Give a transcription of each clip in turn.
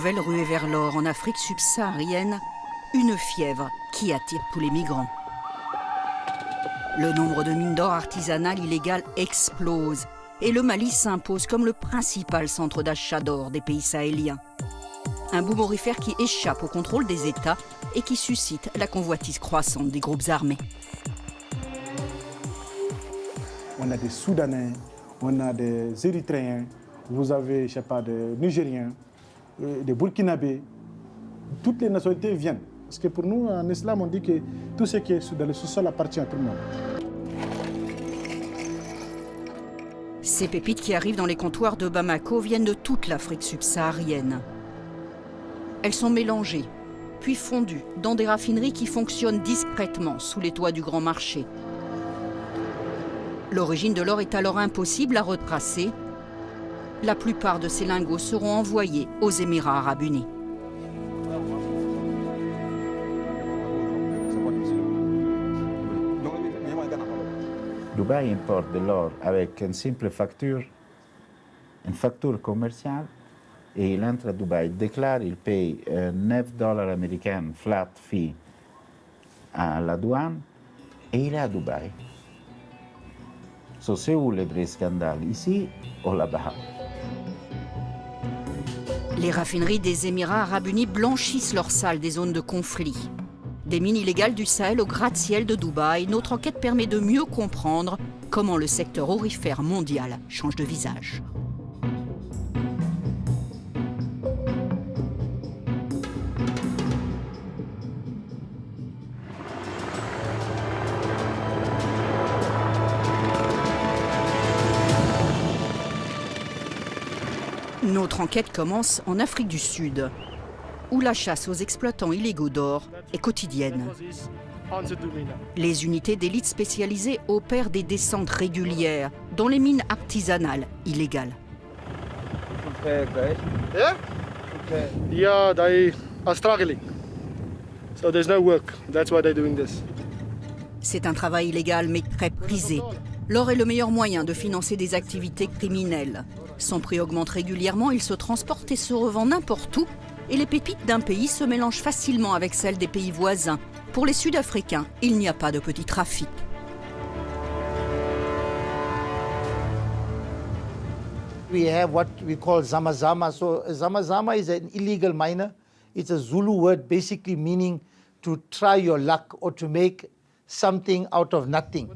nouvelle ruée vers l'or en Afrique subsaharienne, une fièvre qui attire tous les migrants. Le nombre de mines d'or artisanales illégales explose et le Mali s'impose comme le principal centre d'achat d'or des pays sahéliens. Un boom aurifère qui échappe au contrôle des États et qui suscite la convoitise croissante des groupes armés. On a des Soudanais, on a des Érythréens, vous avez, je sais pas, des Nigériens, des Burkinabés. Toutes les nationalités viennent. Parce que pour nous, en islam, on dit que tout ce qui est dans le sous-sol appartient à tout le monde. Ces pépites qui arrivent dans les comptoirs de Bamako viennent de toute l'Afrique subsaharienne. Elles sont mélangées, puis fondues dans des raffineries qui fonctionnent discrètement sous les toits du grand marché. L'origine de l'or est alors impossible à retracer. La plupart de ces lingots seront envoyés aux Émirats arabes unis. Dubaï importe de l'or avec une simple facture, une facture commerciale, et il entre à Dubaï, il déclare, il paye 9 dollars américains flat fee à la douane, et il est à Dubaï. So, c'est où le vrai scandale, ici ou là-bas Les raffineries des Émirats arabes unis blanchissent leurs salles des zones de conflit. Des mines illégales du Sahel au gratte-ciel de Dubaï, notre enquête permet de mieux comprendre comment le secteur aurifère mondial change de visage. Notre enquête commence en Afrique du Sud, où la chasse aux exploitants illégaux d'or est quotidienne. Les unités d'élite spécialisées opèrent des descentes régulières dans les mines artisanales illégales. C'est un travail illégal mais très prisé. L'or est le meilleur moyen de financer des activités criminelles. Son prix augmente régulièrement, il se transporte et se revend n'importe où, et les pépites d'un pays se mélangent facilement avec celles des pays voisins. Pour les Sud-Africains, il n'y a pas de petit trafic. We have what we call zamazama. So zamazama is an illegal miner. It's a Zulu word basically meaning to try your luck or to make something out of nothing.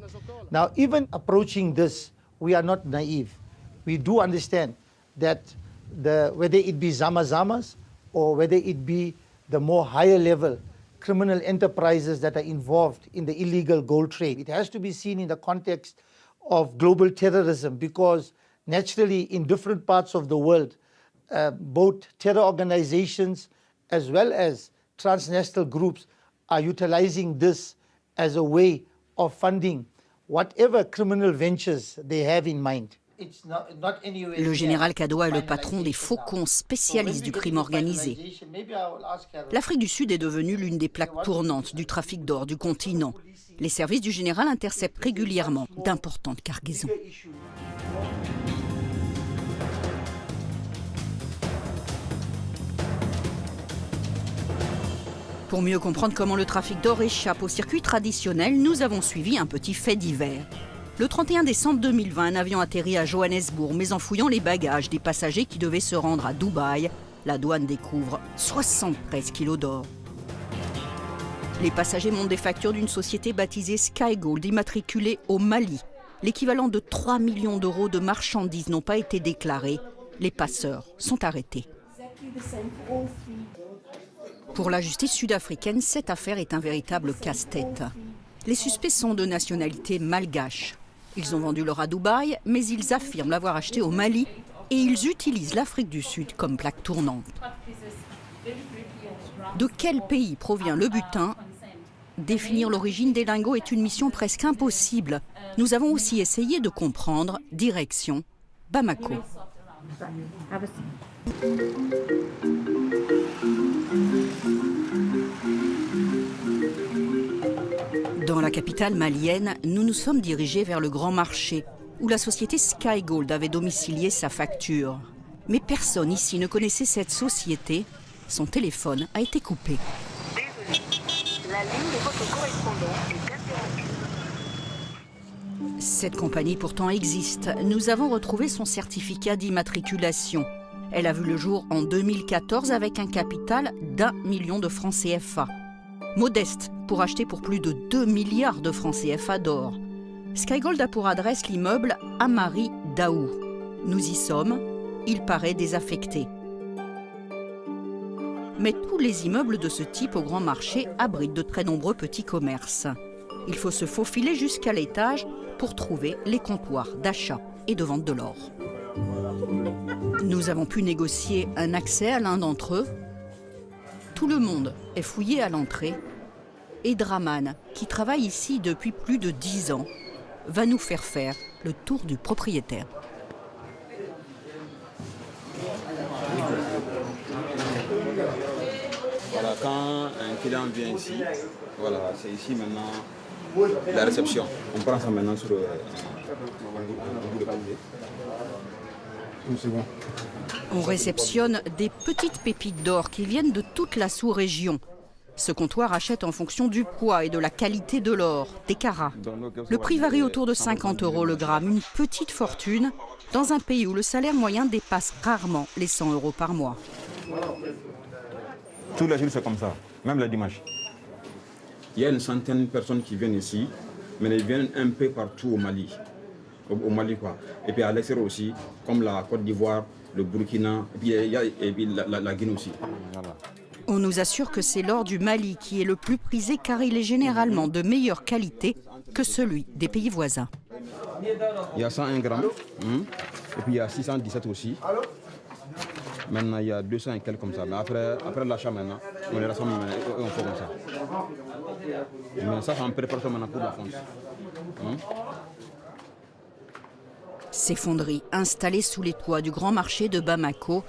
Now, even approaching this, we are not naive. We do understand that the, whether it be zamazamas or whether it be the more higher level criminal enterprises that are involved in the illegal gold trade, it has to be seen in the context of global terrorism because naturally in different parts of the world, uh, both terror organizations as well as transnational groups are utilizing this as a way of funding whatever criminal ventures they have in mind. Le général Kadoa est le patron des faucons spécialistes du crime organisé. L'Afrique du Sud est devenue l'une des plaques tournantes du trafic d'or du continent. Les services du général interceptent régulièrement d'importantes cargaisons. Pour mieux comprendre comment le trafic d'or échappe au circuit traditionnel, nous avons suivi un petit fait divers. Le 31 décembre 2020, un avion atterrit à Johannesburg, mais en fouillant les bagages des passagers qui devaient se rendre à Dubaï, la douane découvre 73 kilos d'or. Les passagers montent des factures d'une société baptisée Skygold, immatriculée au Mali. L'équivalent de 3 millions d'euros de marchandises n'ont pas été déclarés. Les passeurs sont arrêtés. Pour la justice sud-africaine, cette affaire est un véritable casse-tête. Les suspects sont de nationalité malgache. Ils ont vendu l'or à Dubaï, mais ils affirment l'avoir acheté au Mali et ils utilisent l'Afrique du Sud comme plaque tournante. De quel pays provient le butin? Définir l'origine des lingots est une mission presque impossible. Nous avons aussi essayé de comprendre direction Bamako. Dans la capitale malienne, nous nous sommes dirigés vers le grand marché, où la société Skygold avait domicilié sa facture. Mais personne ici ne connaissait cette société. Son téléphone a été coupé. La ligne de votre correspondant est. Cette compagnie pourtant existe. Nous avons retrouvé son certificat d'immatriculation. Elle a vu le jour en 2014 avec un capital d'un million de francs CFA. Modeste pour acheter pour plus de 2 milliards de francs CFA d'or. Skygold a pour adresse l'immeuble Amari Daou. Nous y sommes. Il paraît désaffecté. Mais tous les immeubles de ce type au grand marché abritent de très nombreux petits commerces. Il faut se faufiler jusqu'à l'étage pour trouver les comptoirs d'achat et de vente de l'or. Nous avons pu négocier un accès à l'un d'entre eux. Tout le monde est fouillé à l'entrée. Et Draman, qui travaille ici depuis plus de dix ans, va nous faire faire le tour du propriétaire. Voilà, quand un client vient ici, voilà, c'est ici maintenant la réception. On prend ça maintenant sur euh, un bout de. On réceptionne des petites pépites d'or qui viennent de toute la sous-région. Ce comptoir achète en fonction du poids et de la qualité de l'or, des carats. Le prix varie autour de 50 euros le gramme, une petite fortune, dans un pays où le salaire moyen dépasse rarement les 100 euros par mois. Tous les jours, c'est comme ça, même le dimanche. Il y a une centaine de personnes qui viennent ici, mais elles viennent un peu partout au Mali. Au, au Mali, quoi. Et puis à l'extérieur aussi, comme la Côte d'Ivoire, le Burkina, et puis, il y a, et puis la, la- la Guinée aussi. Voilà. On nous assure que c'est l'or du Mali qui est le plus prisé car il est généralement de meilleure qualité que celui des pays voisins. Il y a 101 grammes, hum, et puis il y a 617 aussi. Maintenant, il y a 200 et quelques comme ça. Mais après, après l'achat maintenant, on les rassemble maintenant, et on fait comme ça. Mais ça, c'est en préparation maintenant pour la France. Ces fonderies, installées sous les toits du grand marché de Bamako,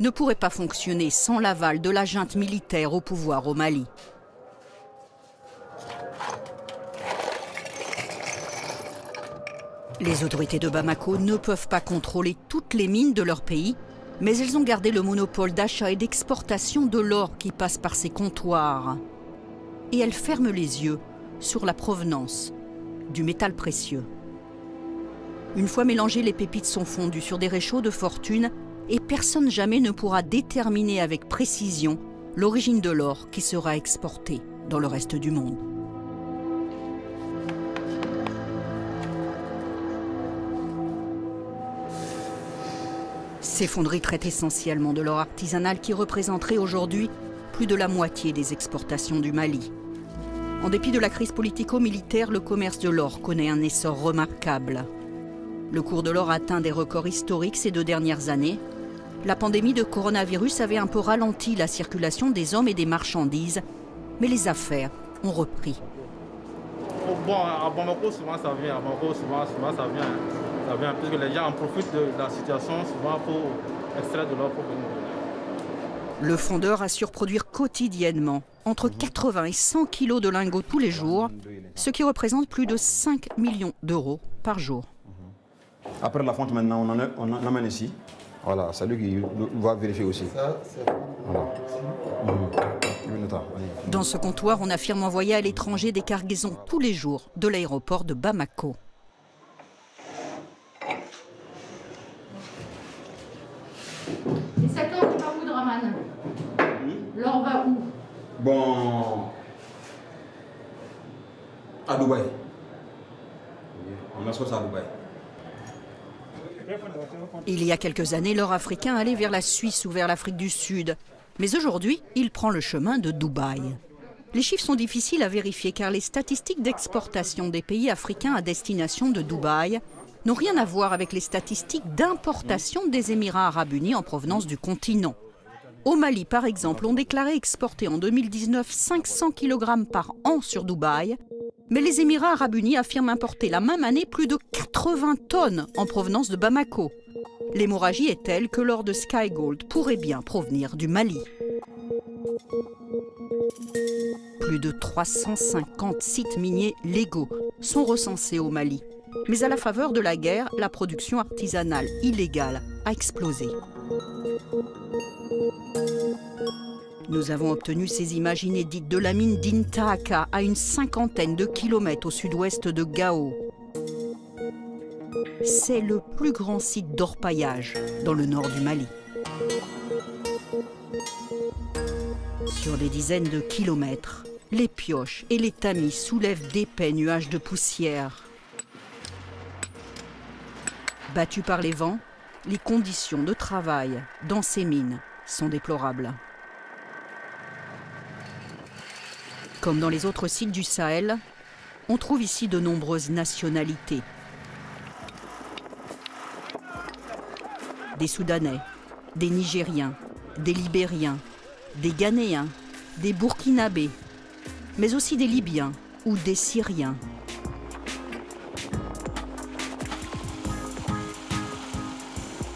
ne pourraient pas fonctionner sans l'aval de la junte militaire au pouvoir au Mali. Les autorités de Bamako ne peuvent pas contrôler toutes les mines de leur pays, mais elles ont gardé le monopole d'achat et d'exportation de l'or qui passe par ces comptoirs. Et elles ferment les yeux sur la provenance du métal précieux. Une fois mélangées, les pépites sont fondues sur des réchauds de fortune et personne jamais ne pourra déterminer avec précision l'origine de l'or qui sera exporté dans le reste du monde. Ces fonderies traitent essentiellement de l'or artisanal qui représenterait aujourd'hui plus de la moitié des exportations du Mali. En dépit de la crise politico-militaire, le commerce de l'or connaît un essor remarquable. Le cours de l'or atteint des records historiques ces deux dernières années. La pandémie de coronavirus avait un peu ralenti la circulation des hommes et des marchandises, mais les affaires ont repris. Bon, à Bamako, souvent ça vient. À Bamako, souvent, souvent ça vient. Ça vient parce que les gens en profitent de la situation souvent pour extraire de l'or pour venir. Le fondeur assure produire quotidiennement entre 80 et 100 kilos de lingots tous les jours, ce qui représente plus de 5 millions d'euros par jour. Après la fonte, maintenant, on en, a- on en amène ici. Voilà, c'est lui qui va vérifier aussi. Voilà. Mhm. Dans ce comptoir, on affirme envoyer à l'étranger des cargaisons tous les jours de l'aéroport de Bamako. Et cet or, il va où, Draman? L'or va où? Bon. À Dubaï. On a ça à Dubaï. Il y a quelques années, l'or africain allait vers la Suisse ou vers l'Afrique du Sud. Mais aujourd'hui, il prend le chemin de Dubaï. Les chiffres sont difficiles à vérifier car les statistiques d'exportation des pays africains à destination de Dubaï n'ont rien à voir avec les statistiques d'importation des Émirats arabes unis en provenance du continent. Au Mali, par exemple, on déclarait exporter en 2019 500 kg par an sur Dubaï, mais les Émirats arabes unis affirment importer la même année plus de 80 tonnes en provenance de Bamako. L'hémorragie est telle que l'or de Sky Gold pourrait bien provenir du Mali. Plus de 350 sites miniers légaux sont recensés au Mali, Mais à la faveur de la guerre, la production artisanale illégale a explosé. Nous avons obtenu ces images inédites de la mine d'Intaaka à une cinquantaine de kilomètres au sud-ouest de Gao. C'est le plus grand site d'orpaillage dans le nord du Mali. Sur des dizaines de kilomètres, les pioches et les tamis soulèvent d'épais nuages de poussière. Battus par les vents, les conditions de travail dans ces mines sont déplorables. Comme dans les autres sites du Sahel, on trouve ici de nombreuses nationalités. Des Soudanais, des Nigériens, des Libériens, des Ghanéens, des Burkinabés, mais aussi des Libyens ou des Syriens.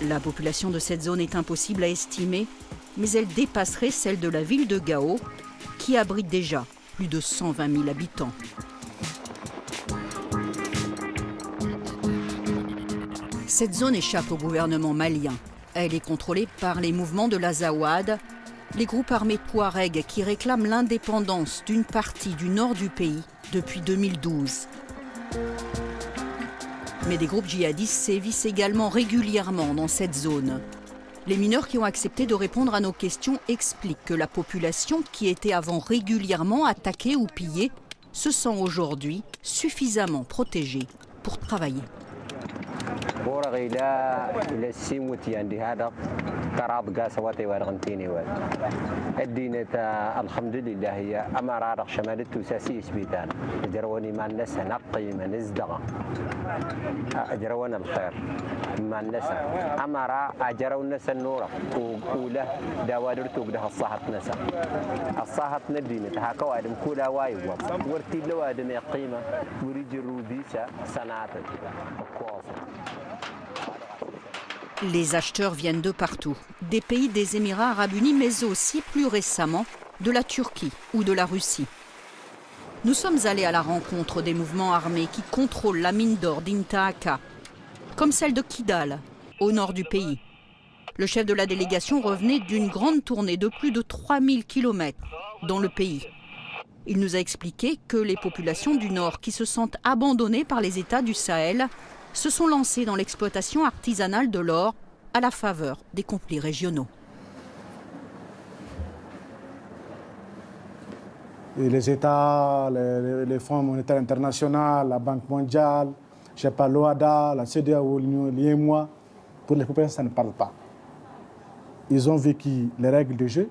La population de cette zone est impossible à estimer, mais elle dépasserait celle de la ville de Gao, qui abrite déjà de 120 000 habitants. Cette zone échappe au gouvernement malien. Elle est contrôlée par les mouvements de l'Azawad, les groupes armés Touareg qui réclament l'indépendance d'une partie du nord du pays depuis 2012. Mais des groupes djihadistes sévissent également régulièrement dans cette zone. Les mineurs qui ont accepté de répondre à nos questions expliquent que la population, qui était avant régulièrement attaquée ou pillée, se sent aujourd'hui suffisamment protégée pour travailler. كراد قاسواتي وارغنتيني واد الدينة الحمد لله هي أما عرق شمال التوساسي سبيتان جرواني ما الناس نقي ما نزدغ. أجروان الخير ما الناس أما را أجرو الناس النورة وقولة دوادر توقدها الصحة نسا الصحة ندينة هكا وادم كولا واي وابا ورتي لوادم يقيمة. وريجي روديسة سناتك. Les acheteurs viennent de partout, des pays des Émirats arabes unis, mais aussi plus récemment de la Turquie ou de la Russie. Nous sommes allés à la rencontre des mouvements armés qui contrôlent la mine d'or d'Intaaka, comme celle de Kidal, au nord du pays. Le chef de la délégation revenait d'une grande tournée de plus de 3000 km dans le pays. Il nous a expliqué que les populations du nord qui se sentent abandonnées par les États du Sahel se sont lancés dans l'exploitation artisanale de l'or à la faveur des conflits régionaux. Les États, les, les Fonds monétaires internationaux, la Banque mondiale, je sais pas, l'OADA, la CEDEAO, l'IEMOA, pour les populations, ça ne parle pas. Ils ont vécu les règles de jeu,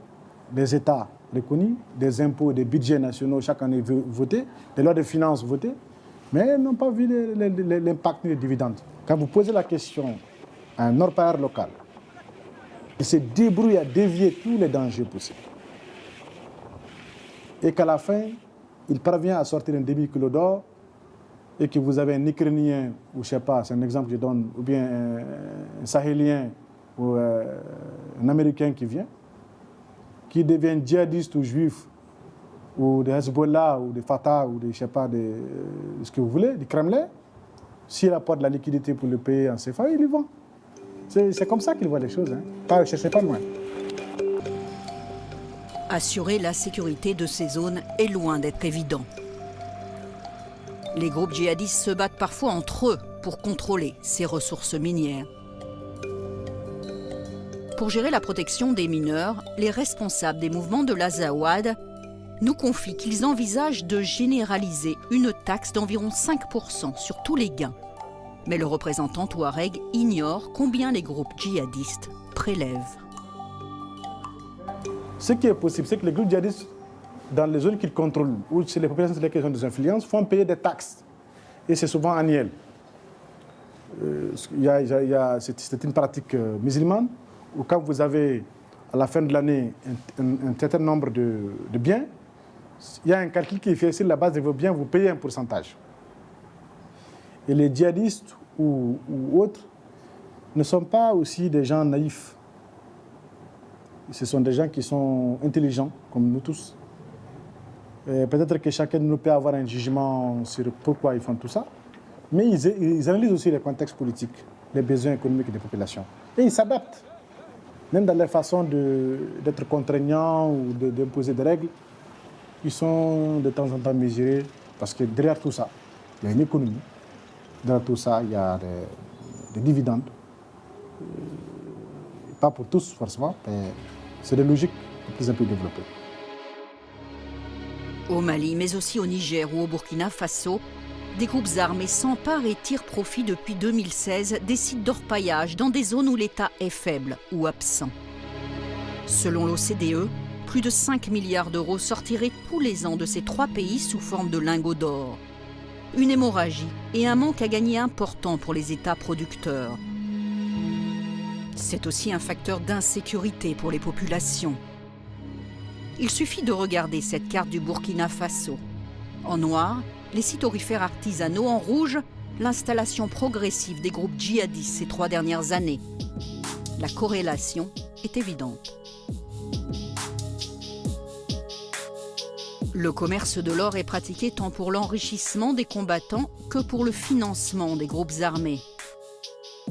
les États reconnus, des impôts, des budgets nationaux chaque année votés, des lois de finances votées, mais ils n'ont pas vu l'impact des dividendes. Quand vous posez la question à un orpailleur local, il se débrouille à dévier tous les dangers possibles. Et qu'à la fin, il parvient à sortir un demi-kilo d'or et que vous avez un Ukrainien, ou je ne sais pas, c'est un exemple que je donne, ou bien un, Sahélien ou euh, un Américain qui vient, qui devient djihadiste ou juif ou de Hezbollah, ou de Fatah, ou de, je sais pas, de, ce que vous voulez, du Kremlin, s'il apporte de la liquidité pour le payer en CFA, il y vend. C'est comme ça qu'il voit les choses. Hein. Loin. Assurer la sécurité de ces zones est loin d'être évident. Les groupes djihadistes se battent parfois entre eux pour contrôler ces ressources minières. Pour gérer la protection des mineurs, les responsables des mouvements de l'Azawad nous confient qu'ils envisagent de généraliser une taxe d'environ 5% sur tous les gains. Mais le représentant Touareg ignore combien les groupes djihadistes prélèvent. Ce qui est possible, c'est que les groupes djihadistes, dans les zones qu'ils contrôlent, ou c'est les populations sur lesquelles ils ont des influences, font payer des taxes. Et c'est souvent annuel. C'est une pratique euh, musulmane, où quand vous avez à la fin de l'année un, certain nombre de biens, il y a un calcul qui est fait sur la base de vos biens, vous payez un pourcentage. Et les djihadistes ou, autres ne sont pas aussi des gens naïfs. Ce sont des gens qui sont intelligents, comme nous tous. Peut-être que chacun de nous peut avoir un jugement sur pourquoi ils font tout ça. Mais ils, analysent aussi les contextes politiques, les besoins économiques des populations. Et ils s'adaptent. Même dans leur façon d'être contraignants ou d'imposer des règles, ils sont de temps en temps mesurés parce que derrière tout ça, il y a une économie. Derrière tout ça, il y a des, des dividendes. Euh, pas pour tous forcément, mais c'est des logiques de plus en plus développées. Au Mali, mais aussi au Niger ou au Burkina Faso, des groupes armés s'emparent et tirent profit depuis 2016 des sites d'orpaillage dans des zones où l'État est faible ou absent. Selon l'OCDE, plus de 5 milliards d'euros sortiraient tous les ans de ces trois pays sous forme de lingots d'or. Une hémorragie et un manque à gagner important pour les États producteurs. C'est aussi un facteur d'insécurité pour les populations. Il suffit de regarder cette carte du Burkina Faso. En noir, les sites orifères artisanaux, en rouge, l'installation progressive des groupes djihadistes ces trois dernières années. La corrélation est évidente. Le commerce de l'or est pratiqué tant pour l'enrichissement des combattants que pour le financement des groupes armés.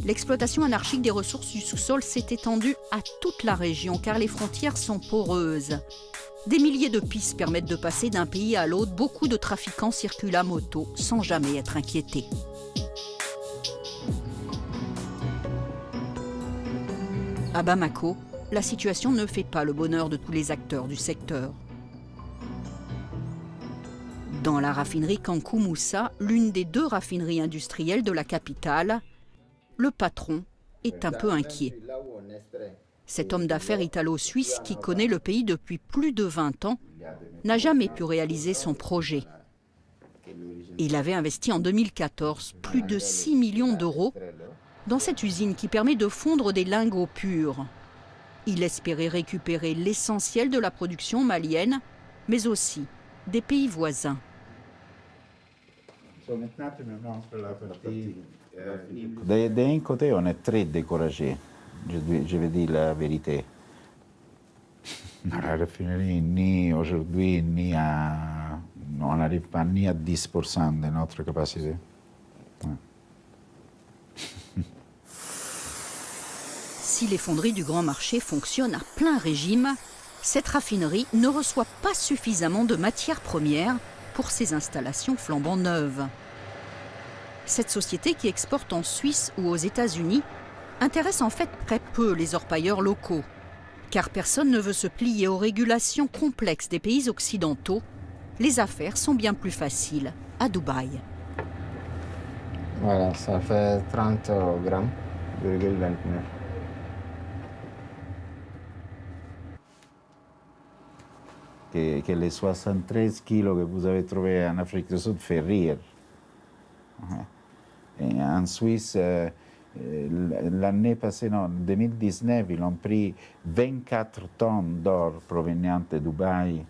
L'exploitation anarchique des ressources du sous-sol s'est étendue à toute la région car les frontières sont poreuses. Des milliers de pistes permettent de passer d'un pays à l'autre. Beaucoup de trafiquants circulent à moto sans jamais être inquiétés. À Bamako, la situation ne fait pas le bonheur de tous les acteurs du secteur. Dans la raffinerie Kankou Moussa, l'une des deux raffineries industrielles de la capitale, le patron est un peu inquiet. Cet homme d'affaires italo-suisse qui connaît le pays depuis plus de 20 ans n'a jamais pu réaliser son projet. Il avait investi en 2014 plus de 6 millions d'euros dans cette usine qui permet de fondre des lingots purs. Il espérait récupérer l'essentiel de la production malienne, mais aussi des pays voisins. D'un côté, on est très découragé, je, vais dire la vérité. La raffinerie, ni aujourd'hui, ni à. On n'arrive pas ni à 10% de notre capacité. Si les fonderies du grand marché fonctionnent à plein régime, cette raffinerie ne reçoit pas suffisamment de matières premières pour ses installations flambant neuves. Cette société qui exporte en Suisse ou aux États-Unis intéresse en fait très peu les orpailleurs locaux, car personne ne veut se plier aux régulations complexes des pays occidentaux. Les affaires sont bien plus faciles à Dubaï. Voilà, ça fait 30 grammes, 29. Que, que, les 73 kilos que vous avez trouvés en Afrique du Sud fait rire en Suisse, euh, euh, l'année passée, en 2019, ils ont pris 24 tonnes d'or provenant de Dubaï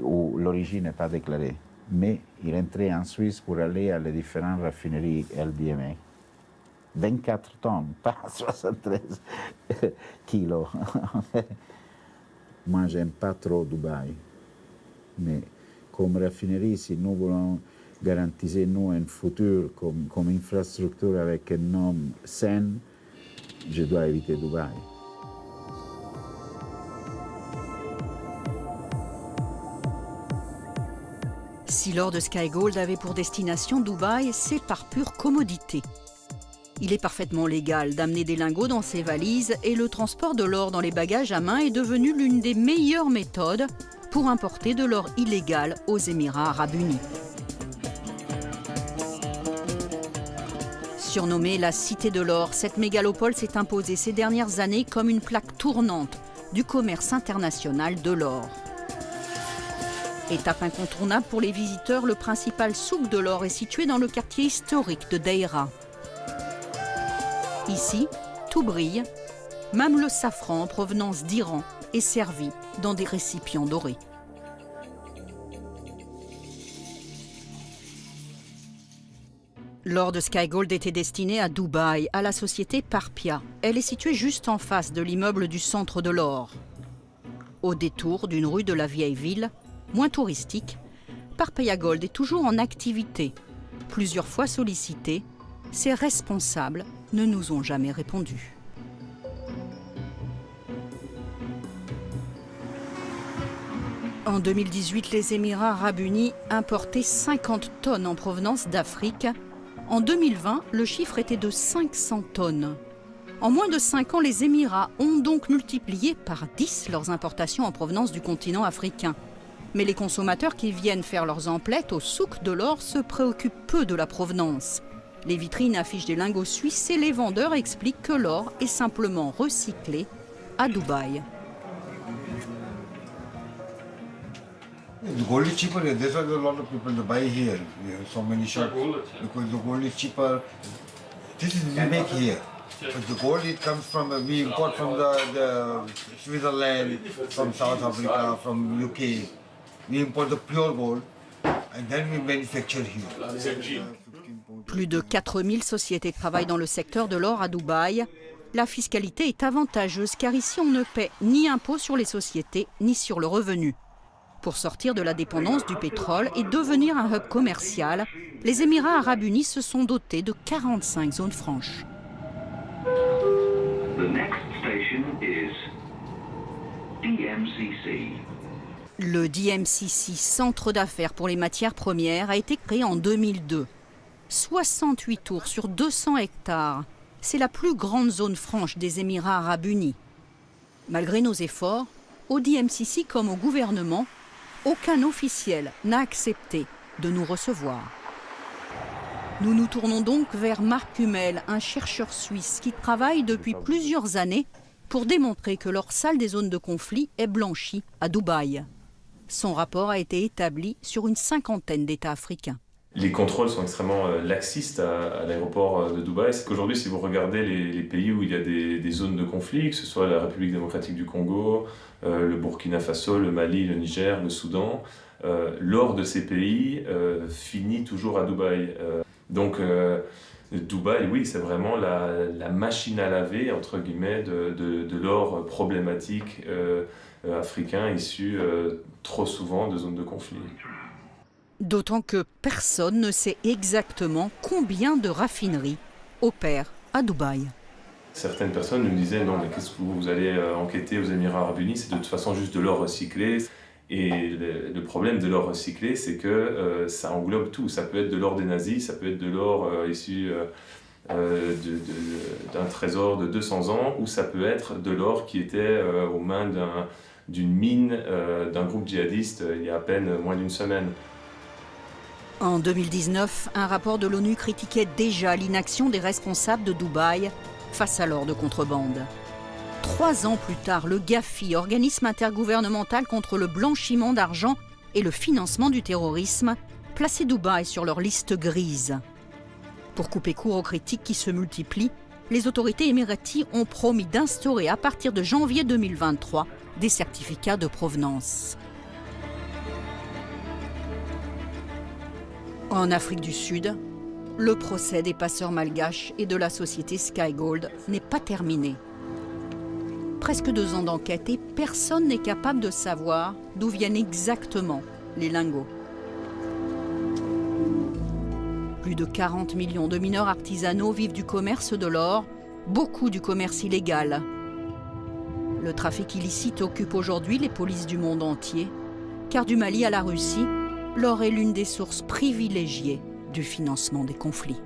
où l'origine n'est pas déclarée. Mais ils rentraient en Suisse pour aller à les différentes raffineries LBMA. 24 tonnes, pas 73 kilos. Moi, j'aime pas trop Dubaï. Mais comme raffinerie, si nous voulons garantissez-nous un futur comme, comme, infrastructure avec un nom sain, je dois éviter Dubaï. Si l'or de Sky Gold avait pour destination Dubaï, c'est par pure commodité. Il est parfaitement légal d'amener des lingots dans ses valises et le transport de l'or dans les bagages à main est devenu l'une des meilleures méthodes pour importer de l'or illégal aux Émirats arabes unis. Surnommée la Cité de l'Or, cette mégalopole s'est imposée ces dernières années comme une plaque tournante du commerce international de l'or. Étape incontournable pour les visiteurs, le principal souk de l'or est situé dans le quartier historique de Deira. Ici, tout brille, même le safran en provenance d'Iran est servi dans des récipients dorés. L'or de Sky Gold était destiné à Dubaï, à la société Parpia. Elle est située juste en face de l'immeuble du centre de l'or. Au détour d'une rue de la vieille ville, moins touristique, Parpia Gold est toujours en activité Plusieurs fois sollicités, ces responsables ne nous ont jamais répondu. En 2018, les Émirats arabes unis importaient 50 tonnes en provenance d'Afrique. En 2020, le chiffre était de 500 tonnes. En moins de 5 ans, les Émirats ont donc multiplié par 10 leurs importations en provenance du continent africain. Mais les consommateurs qui viennent faire leurs emplettes au souk de l'or se préoccupent peu de la provenance. Les vitrines affichent des lingots suisses et les vendeurs expliquent que l'or est simplement recyclé à Dubaï. The gold is cheaper here. That's why there are a lot of people to buy here. We have so many shops because the gold is cheaper. This is we make here. But the gold it comes from uh, we import from the, the Switzerland, from South Africa, from UK. We import the pure gold and then we manufacture here. Plus de 4000 sociétés travaillent dans le secteur de l'or à Dubaï. La fiscalité est avantageuse car ici on ne paie ni impôt sur les sociétés ni sur le revenu. Pour sortir de la dépendance du pétrole et devenir un hub commercial, les Émirats arabes unis se sont dotés de 45 zones franches. Le DMCC, Centre d'affaires pour les matières premières, a été créé en 2002. 68 tours sur 200 hectares. C'est la plus grande zone franche des Émirats arabes unis. Malgré nos efforts, au DMCC comme au gouvernement, aucun officiel n'a accepté de nous recevoir. Nous nous tournons donc vers Marc Hummel, un chercheur suisse qui travaille depuis plusieurs années pour démontrer que leur salle des zones de conflit est blanchie à Dubaï. Son rapport a été établi sur une cinquantaine d'États africains. Les contrôles sont extrêmement euh, laxistes à, l'aéroport euh, de Dubaï. C'est qu'aujourd'hui, si vous regardez les, pays où il y a des, zones de conflit, que ce soit la République démocratique du Congo, euh, le Burkina Faso, le Mali, le Niger, le Soudan, l'or de ces pays finit toujours à Dubaï. donc, Dubaï, oui, c'est vraiment la, machine à laver, entre guillemets, de, l'or problématique africain issu trop souvent de zones de conflit. D'autant que personne ne sait exactement combien de raffineries opèrent à Dubaï. Certaines personnes nous disaient non mais qu'est-ce que vous allez euh, enquêter aux Émirats Arabes Unis, c'est de toute façon juste de l'or recyclé. Et le, problème de l'or recyclé, c'est que euh, ça englobe tout. Ça peut être de l'or des nazis, ça peut être de l'or euh, issu d'un trésor de 200 ans, ou ça peut être de l'or qui était aux mains d'une mine d'un groupe djihadiste il y a à peine moins d'une semaine. En 2019, un rapport de l'ONU critiquait déjà l'inaction des responsables de Dubaï face à l'or de contrebande. Trois ans plus tard, le GAFI, organisme intergouvernemental contre le blanchiment d'argent et le financement du terrorisme, plaçait Dubaï sur leur liste grise. Pour couper court aux critiques qui se multiplient, les autorités émiraties ont promis d'instaurer à partir de janvier 2023 des certificats de provenance. En Afrique du Sud, le procès des passeurs malgaches et de la société Skygold n'est pas terminé. Presque deux ans d'enquête et personne n'est capable de savoir d'où viennent exactement les lingots. Plus de 40 millions de mineurs artisanaux vivent du commerce de l'or, beaucoup du commerce illégal. Le trafic illicite occupe aujourd'hui les polices du monde entier, car du Mali à la Russie, l'or est l'une des sources privilégiées du financement des conflits.